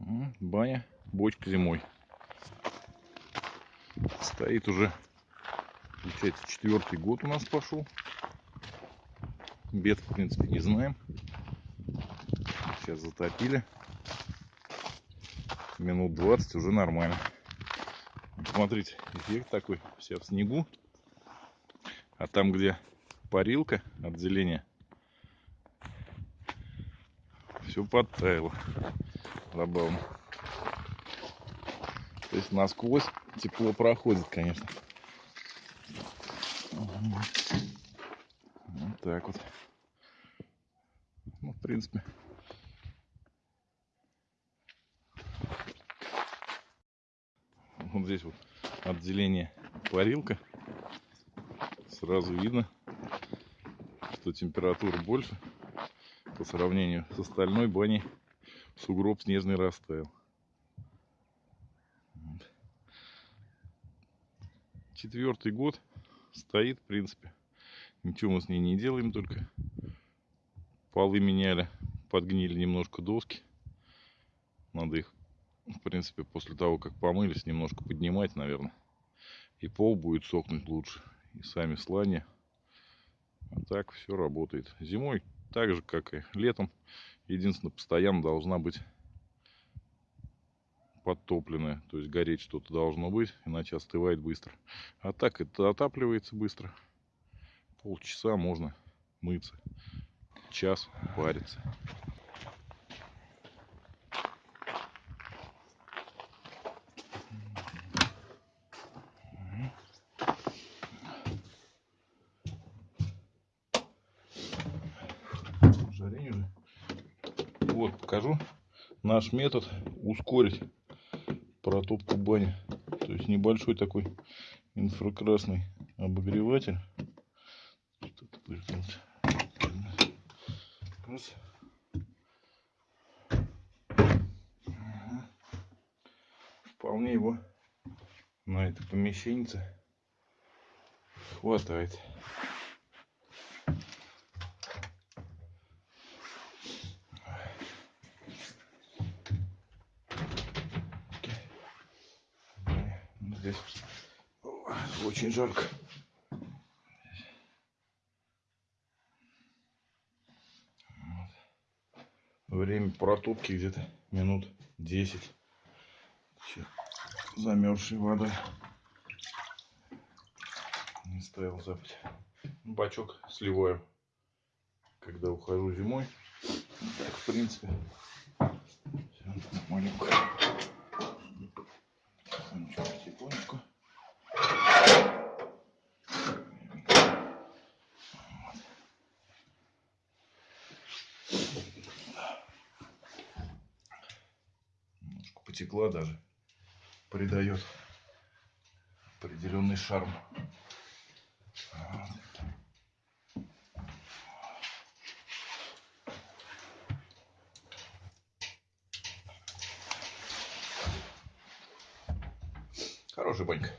Баня, бочка зимой. Стоит уже, получается, четвертый год у нас пошел. Бед, в принципе, не знаем. Сейчас затопили. Минут 20 уже нормально. Смотрите, эффект такой, вся в снегу. А там, где парилка отделение, все подтаяло. Забавно. То есть насквозь тепло проходит, конечно. Вот так вот. Ну, в принципе. Вот здесь вот отделение парилка. Сразу видно, что температура больше по сравнению с остальной баней. Сугроб снежный растаял. Четвертый год стоит, в принципе. Ничего мы с ней не делаем, только полы меняли, подгнили немножко доски. Надо их, в принципе, после того, как помылись, немножко поднимать, наверное. И пол будет сохнуть лучше. И сами слани. А так все работает. Зимой так же, как и летом. Единственное, постоянно должна быть подтопленная. То есть гореть что-то должно быть, иначе остывает быстро. А так это отапливается быстро. Полчаса можно мыться. Час париться. Жарение уже. Вот, покажу наш метод ускорить протопку бани. То есть небольшой такой инфракрасный обогреватель. Вполне его на это помещение хватает. Здесь очень жарко. Время протопки где-то минут 10. Замерзшей водой. Не ставил запать. Бачок сливаю, когда ухожу зимой. Так, в принципе, все маленько. Немножко потекла даже. Придает определенный шарм. Вот. Хорошая банька.